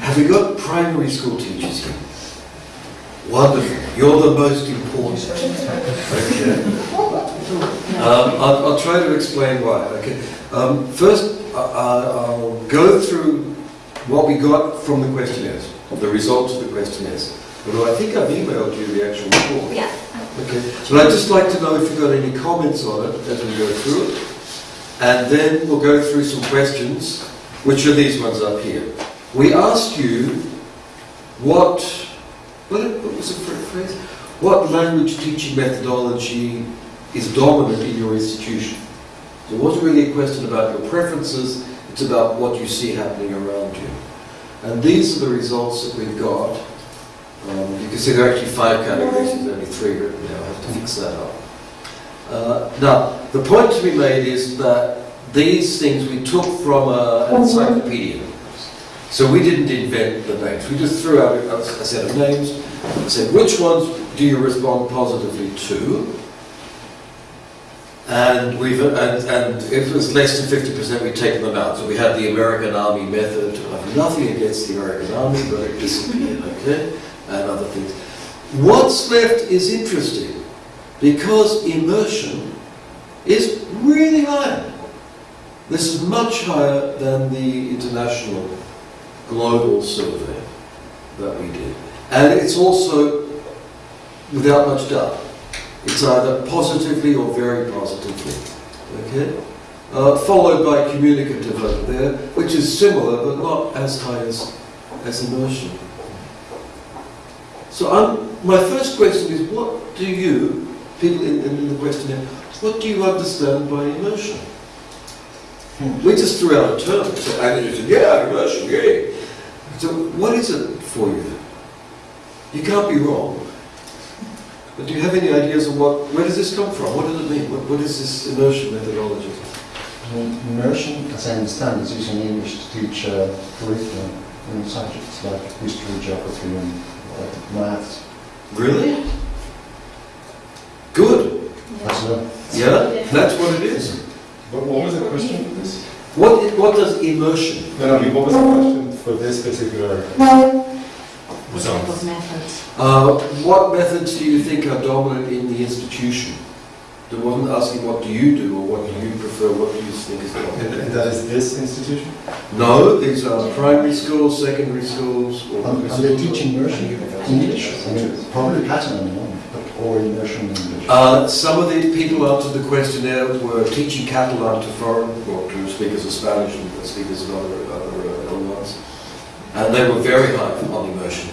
Have we got primary school teachers here? Wonderful. You're the most important. Okay. Um, I'll, I'll try to explain why. Okay. Um, first, I, I- I'll go through what we got from the questionnaires, the results of the questionnaires. Although I think I've emailed you the actual report. Yeah. Okay. But I'd just like to know if you've got any comments on it as we go through it. And then we'll go through some questions, which are these ones up here. We asked you what, what, what was the phrase? What language teaching methodology is dominant in your institution? So it wasn't really a question about your preferences, it's about what you see happening around you. And these are the results that we've got. Um, you can see there are actually five categories, there's only three written there, I have to fix that up. Uh, now, the point to be made is that these things we took from a- an encyclopedia. So we didn't invent the names, we just threw out a, a set of names and said, which ones do you respond positively to? And we've, and, and if it was less than 50%, we'd taken them out. So we had the American Army method. I have nothing against the American Army, but it disappeared, okay? And other things. What's left is interesting because immersion is really high. This is much higher than the international global survey that we did. And it's also, without much doubt, it's either positively or very positively. Okay? Uh, followed by communicative over there, which is similar but not as high as, as immersion. So um, my first question is what do you, people in, in the questionnaire, what do you understand by immersion? We just threw out a term, so, and you said, yeah, immersion, yeah. So what is it for you? You can't be wrong. But do you have any ideas of what, where does this come from? What does it mean? What, what is this immersion methodology? Immersion, as I understand, is using English to teach uh, curriculum in subjects like history, geography, and uh, maths. Really? Good. That's uh, Yeah, that's what it is. But what was the question for this? What, what does immersion? No, no, what was the question for this particular? What type of methods? Uh, what methods do you think are dominant in the institution? It wasn't asking what do you do or what do you prefer, what do you think is And dominant? and that is this institution? No, these are primary schools, secondary schools. or- and, and they teach immersion English. I mean, probably pattern on or immersion English. Uh, some of the people answered the questionnaire were teaching Catalan to foreign, or to speakers of Spanish and speakers of other, other uh, other ones. And they were very high on immersion.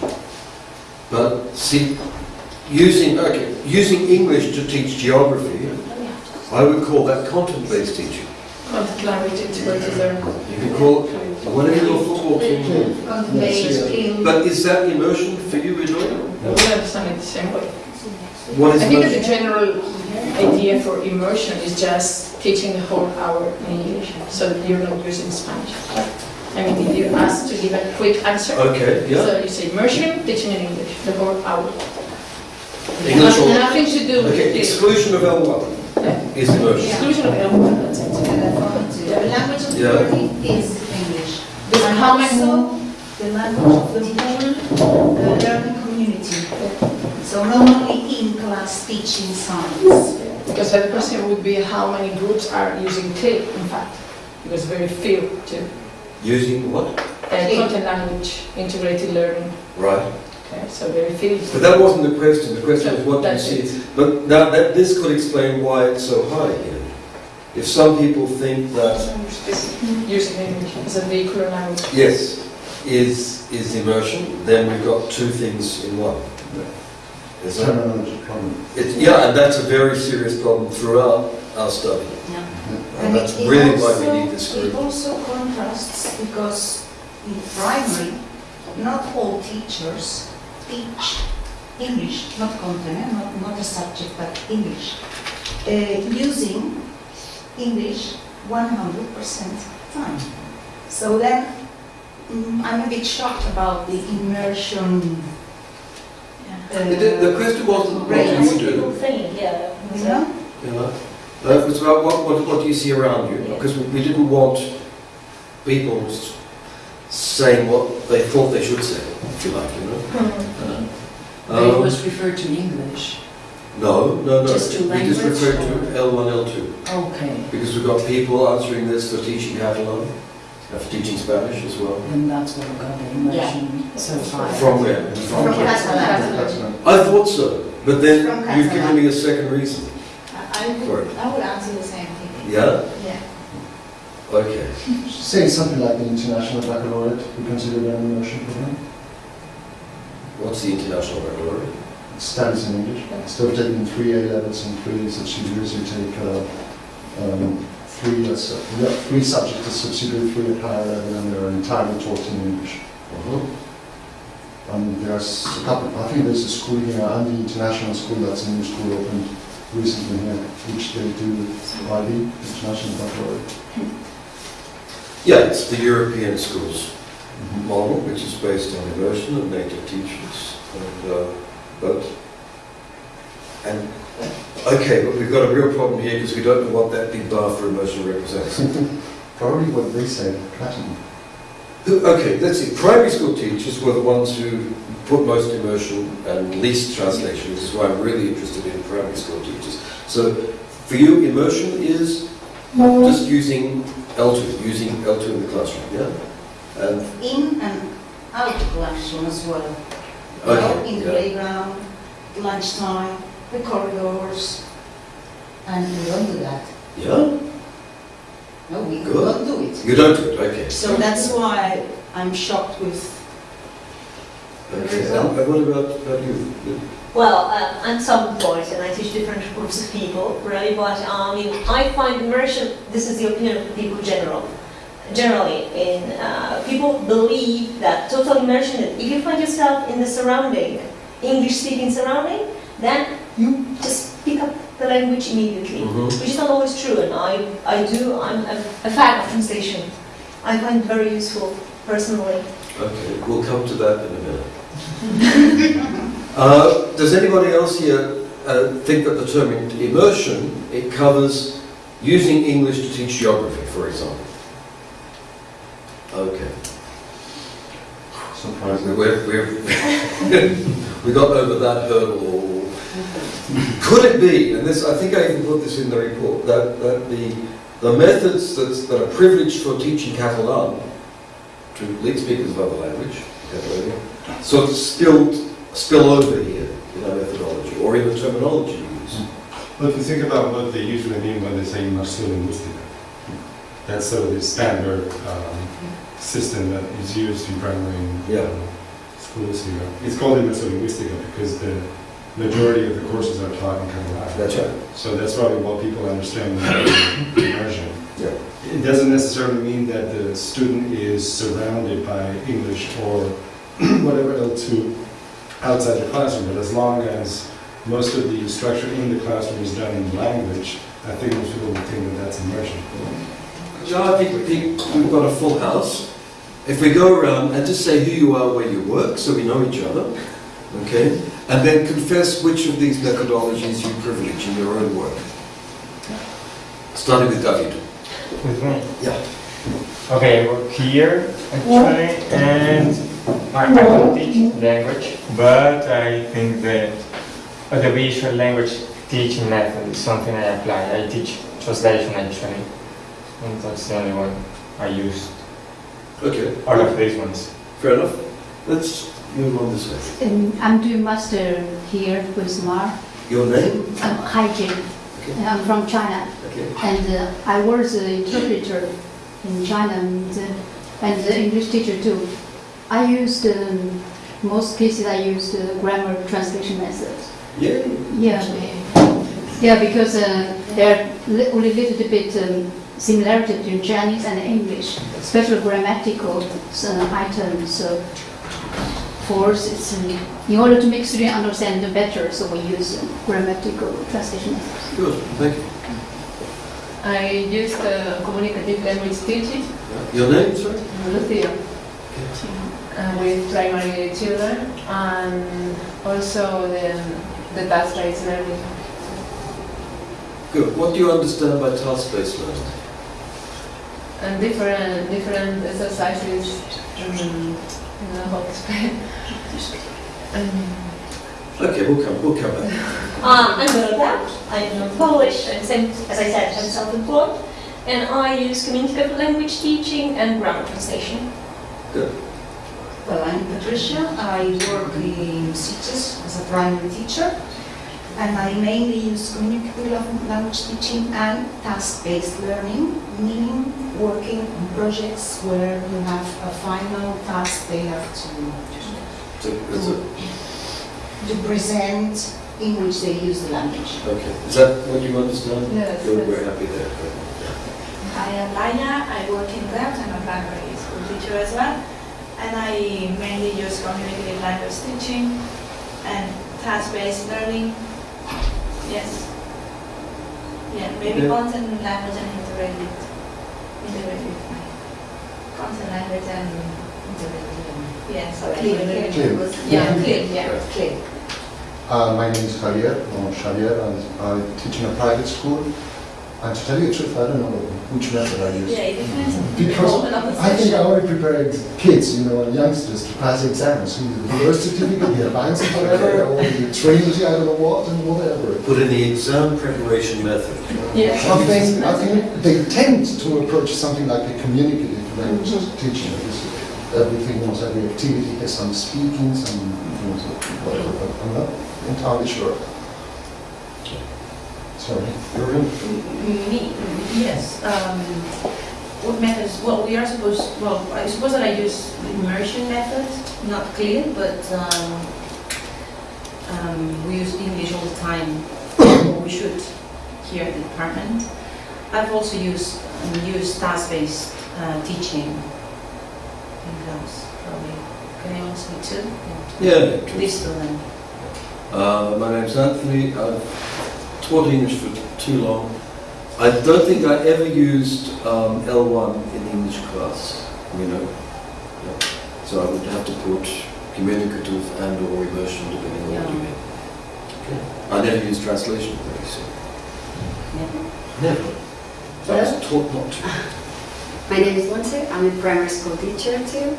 But see, using, okay, using English to teach geography, I would call that content-based teaching. Content language integrated learning. You can call it whatever your football team calls it. Content-based. But is that immersion for you, Edoy? We understand it the same way. What I think that the general idea for immersion is just teaching the whole hour in English, so that you're not using Spanish. I mean, if you ask to give a quick answer, Okay, yeah. so you say immersion, teaching in English, the whole hour. English or- Nothing to do with Okay, the exclusion of L1 is immersion. exclusion of L1, that's it. The language of Yeah. learning is English. This And how many- also the language of the whole uh, learning community. So not only in class teaching science. Because the question would be how many groups are using CLIL, in fact, because very few do. Using what? Uh, content language integrated learning, Right. okay, so very few. But that wasn't the question. The question was what do you That's see? it. But now that this could explain why it's so high here. If some people think that Using English as a vehicular language. yes is is immersion, then we've got two things in one. Is that? Terminology problem. It's, yeah, and that's a very serious problem throughout our study. And that's it- it really why also- we need this It also contrasts because in primary, not all teachers teach English, not content, eh, not, not a subject, but English, uh, using English 100% time. So then, mm, I'm a bit shocked about the immersion. uh, The, the question wasn't what do you do. You know? Yeah. Uh, it was about what, what, what do you see around you? Because we, we didn't want people saying what they thought they should say, if you like, you know. But it Um, was referred to English. no, no, no. Just to we just referred to L1, L2 Okay, because we've got people answering this for teaching Catalan, and for teaching Spanish as well. And that's what we've got the immersion so far. From where? From Catalan. That's not- I thought so, but then you've given me a second reason. I would, I would answer the same thing. Yeah. Yeah. Okay. Say something like the International Baccalaureate, we consider that an immersion program. What's the international baccalaureate? It studies in English. Instead of taking three A levels and three subsidiaries, you take uh, um, three, uh, su- yeah, three subjects as subsidiary, three at higher level, and they're entirely taught in English. Uh-huh. Um, there's a couple, I think there's a school here, and the international school, that's a new school opened recently here, which they do IB, International Baccalaureate. Yeah, it's the European schools model, which is based on immersion and native teachers, and uh, but and okay, but we've got a real problem here because we don't know what that big bar for immersion represents. Probably what they say, platinum. Okay, let's see. Primary school teachers were the ones who put most immersion and least translation, which is why I'm really interested in primary school teachers. So for you, immersion is mm-hmm. just using L2, using L2 in the classroom, yeah? And In and out of classroom as well. Okay, in the yeah. playground, lunchtime, the corridors. And we don't do that. Yeah? No, we Good. don't do it. You don't do it, okay. So that's why I'm shocked with Okay, and and what about, about you? Well, uh, I'm self-employed and I teach different groups of people, really, but um, I mean, I find immersion, this is the opinion of people general, generally, in, uh, people believe that total immersion, if you find yourself in the surrounding, English-speaking surrounding, then you just pick up the language immediately, Mhm. which is not always true, and I, I do, I'm a, a fan of translation. I find it very useful, personally. Okay, we'll come to that in a minute. Uh, Does anybody else here uh, think that the term immersion, it covers using English to teach geography, for example? Okay. Surprisingly, We're, we're, we got over that hurdle. Could it be, and this, I think I even put this in the report, that, that the, the methods that, that are privileged for teaching Catalan to lead speakers of other language, Sort of spilled, spill over here in our methodology or in the terminology used. But if you think about what they usually mean when they say inmersión that's sort of the standard um, system that is used in primary Yeah. um, schools here. It's called inmersión because the majority of the courses are taught in Catalan. That's right. So that's probably what people understand when immersion. Yeah. It doesn't necessarily mean that the student is surrounded by English or whatever L2 outside the classroom, but as long as most of the structure in the classroom is done in language, I think most people would think that that's immersion. Yeah, I think think we've got a full house. If we go around and just say who you are, where you work, so we know each other, okay, and then confess which of these methodologies you privilege in your own work. Starting with David. With me? Yeah. Okay, I work here actually, and I, I don't teach language, but I think that the visual language teaching method is something I apply. I teach translation actually, and that's the only one I use. Okay. All of these ones. Fair enough. Let's move on this way. Um, I'm doing master here with Mar. Your name? I'm hygiene. Okay. I'm from China, Okay. and uh, I was an interpreter in China and, uh, and the English teacher too. I used um, most cases I used uh, grammar translation methods. Yeah. Yeah, yeah, because uh, there are li- only little bit um, similarity between Chinese and English, especially grammatical uh, items. So, for us, it's in order to make students understand it better, so we use uh, grammatical translation methods. Good. Thank you. I used uh, communicative language teaching, Your name, sorry? Lucia, uh, with primary children, and also the, the task-based learning. Good. What do you understand by task-based learning? And different, different exercises um, I don't know how to explain. Um, Okay, we'll come, we'll come back. Uh, I'm Dorota, I'm Polish, and same as I said, I'm self-employed, and I use communicative language teaching and grammar translation. Good. Well, I'm Patricia. I work in Sitges as a primary teacher, and I mainly use communicative language teaching and task-based learning, meaning working on projects where you have a final task they have to, So, is it- to present in which they use the language. Okay, is that what you understand? Yes, We're, we're happy there. I am Laia, I work in Delft, I'm a primary school teacher as well, and I mainly use communicative language teaching and task-based learning. Yes. Yeah, maybe Yeah. content language and integrated, integrated. Content, language and integrated. Yes. Clear, integrated. Clear. Yeah, clear, yeah. Clear. Uh, my name is Javier, or Xavier, and I teach in a private school. And to tell you the truth, I don't know which method I use. Yeah, it depends on the Because moment of the I think I session. already prepared kids, you know, and youngsters to pass exams, either the first certificate, the advanced whatever, or the Trinity, I don't know what, and whatever. Put in the exam preparation method. Yeah. I think, I think they tend to approach something like a communicative language teaching. Because Everything, almost every activity has some speaking, some, you know, whatever, but I'm not entirely sure. Sorry. You're in. Me, yes. Um, what methods? Well, we are supposed. Well, I suppose that I use immersion method. Not clear, but um, um, we use English all the time. or we should here at the department. I've also used um, used task-based uh, teaching in class. Probably. Can also speak too? Yeah. Please do then. Uh, my name's Anthony. I've taught English for too long. I don't think I ever used um, L1 in English class, you know. Yeah. So I would have to put communicative and or immersion depending on what you mean. Okay. I never used translation, very so. Never. Never. So I was taught not to. My name is Monse. I'm a primary school teacher too.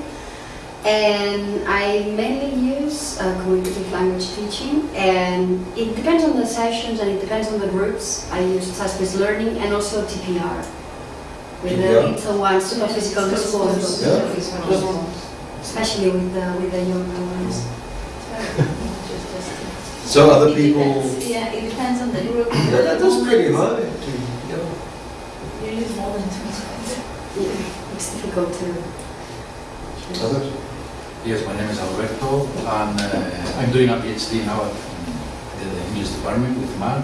And I mainly use uh, communicative language teaching. And it depends on the sessions and it depends on the groups. I use task-based learning and also TPR. With the little ones, super physical response. Yeah. Especially with the, with the younger ones. So other people, depends. Yeah, it depends on the group. yeah, that, that's pretty high. To, yeah. You use more than two times. Yeah, it's difficult to. Others? Yes, my name is Alberto, and uh, I'm doing a PhD now at the English department with Mark.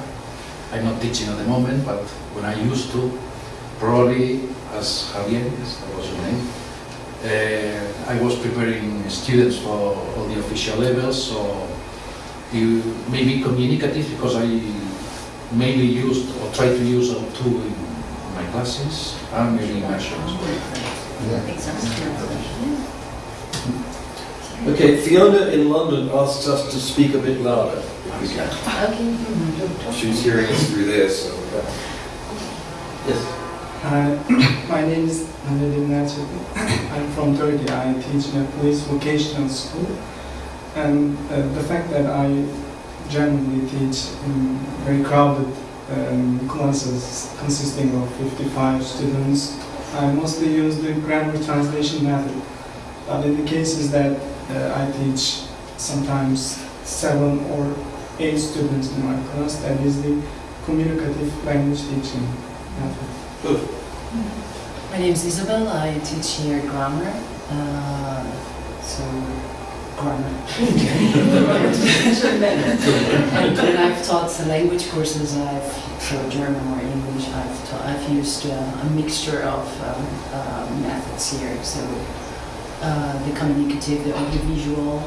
I'm not teaching at the moment, but when I used to, probably as Javier, yes, that was your name, uh, I was preparing students for all the official levels, so you maybe communicative because I mainly used or tried to use L2 in my classes and maybe immersion as well. Yeah. Okay, Fiona in London asks us to speak a bit louder, if we can. Okay. She's hearing us through there, so. Yes. Hi, my name is Mehmet Naci. I'm from Turkey. I teach in a police vocational school. And uh, the fact that I generally teach in very crowded um, classes consisting of 55 students, I mostly use the grammar translation method. But in the cases that uh, I teach sometimes seven or eight students in my class, that is the communicative language teaching method. Good. My name is Isabel. I teach here grammar. Uh, so, grammar. And I've taught the language courses, I've taught German or English, I've taught, I've used uh, a mixture of um, uh, methods here. So, uh, the communicative, the audiovisual,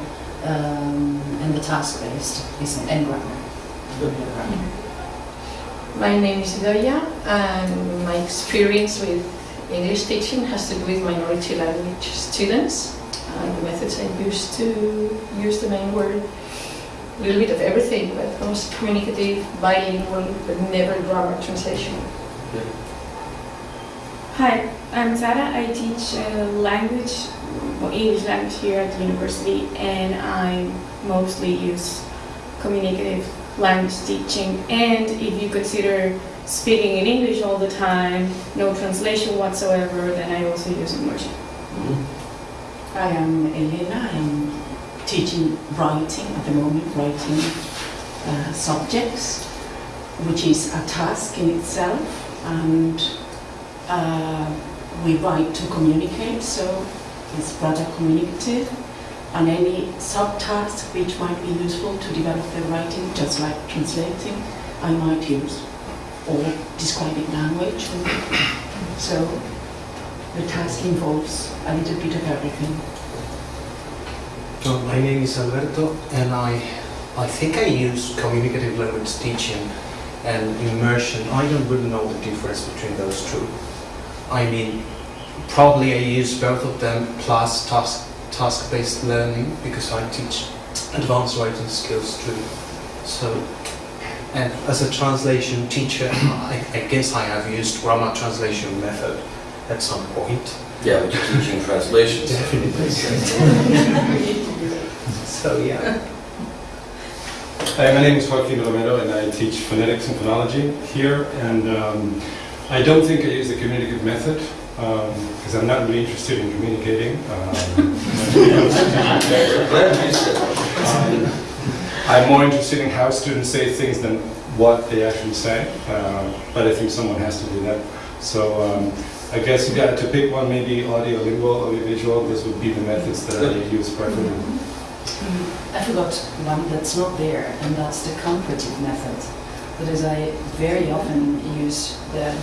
um, and the task-based, and. Grammar. My name is Doya, and my experience with English teaching has to do with minority language students. And the methods I used to use the main word, a little bit of everything, but most communicative, bilingual, but never grammar translation. Hi, I'm Sara. I teach uh, language, well, English language here at the university, and I mostly use communicative language teaching. And if you consider speaking in English all the time, no translation whatsoever, then I also use immersion. I am Elena. I'm teaching writing at the moment, writing uh, subjects, which is a task in itself. And uh, we write to communicate, so it's rather communicative. And any subtask which might be useful to develop the writing, just like translating, I might use, or describing language. So the task involves a little bit of everything. My name is Alberto, and I, I think I use communicative language teaching and immersion. I don't really know the difference between those two. I mean, probably I use both of them plus task task-based learning because I teach advanced writing skills too. So, and as a translation teacher, I, I guess I have used grammar translation method at some point. Yeah, but you're teaching translations. Definitely. so yeah. Hi, my name is Joaquin Romero and I teach phonetics and phonology here. And um, I don't think I use the communicative method because I'm not really interested in communicating. Um, Glad you said um, I'm more interested in how students say things than what they actually say. Uh, but I think someone has to do that. So um, I guess you had to pick one, maybe audio, lingual, audio visual, this would be the methods that I use preferably. I forgot one that's not there, and that's the comparative method. Because I very often use the,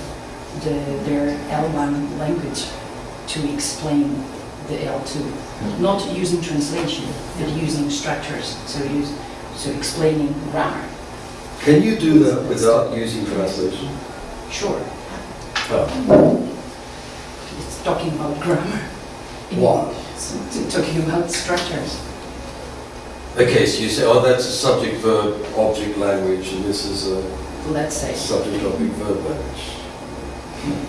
the, their L1 language to explain the L2. Not using translation, but using structures, so, use, so explaining grammar. Can you do that without using translation? Sure. Oh. It's talking about grammar. Why? It's talking about structures. Okay, so you say, oh, that's a subject, verb, object language, and this is a Let's say. subject, object, verb language.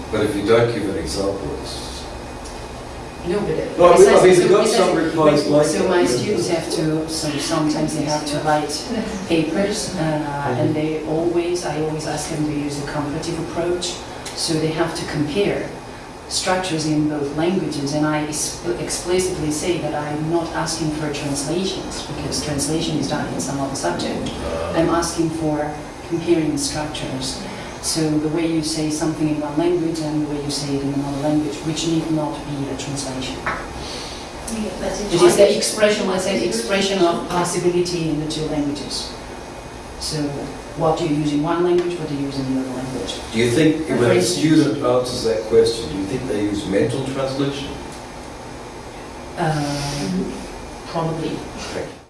But if you don't give an example, it's... No, but uh, No, I mean- I mean, we've got so- some replies so- like So my students have to, so sometimes they have to write papers, uh, and they always, I always ask them to use a comparative approach, so they have to compare structures in both languages, and I explicitly say that I'm not asking for translations, because translation is done in some other subject. Uh. I'm asking for comparing structures. So the way you say something in one language and the way you say it in another language, which need not be a translation. It is the expression, let's say, the expression of possibility in the two languages. So what do you use in one language, what do you use in the other language? Do you think, when a student answers that question, do you think they use mental translation? Um, Probably. You.